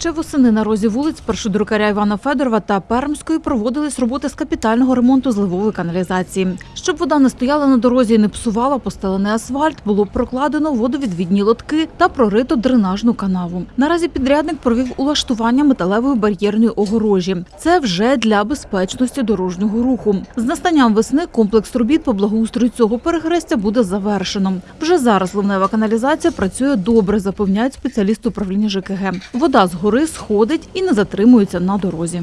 Ще восени на розі вулиць Першодрукаря Івана Федорова та Пермської проводились роботи з капітального ремонту зливової каналізації. Щоб вода не стояла на дорозі і не псувала постелений асфальт, було прокладено водовідвідні лотки та прорито дренажну канаву. Наразі підрядник провів улаштування металевої бар'єрної огорожі. Це вже для безпечності дорожнього руху. З настанням весни комплекс робіт по благоустрою цього перехрестя буде завершено. Вже зараз ливнева каналізація працює добре, запевняють спеціалісти управління ЖКГ. Вода з гори сходить і не затримується на дорозі.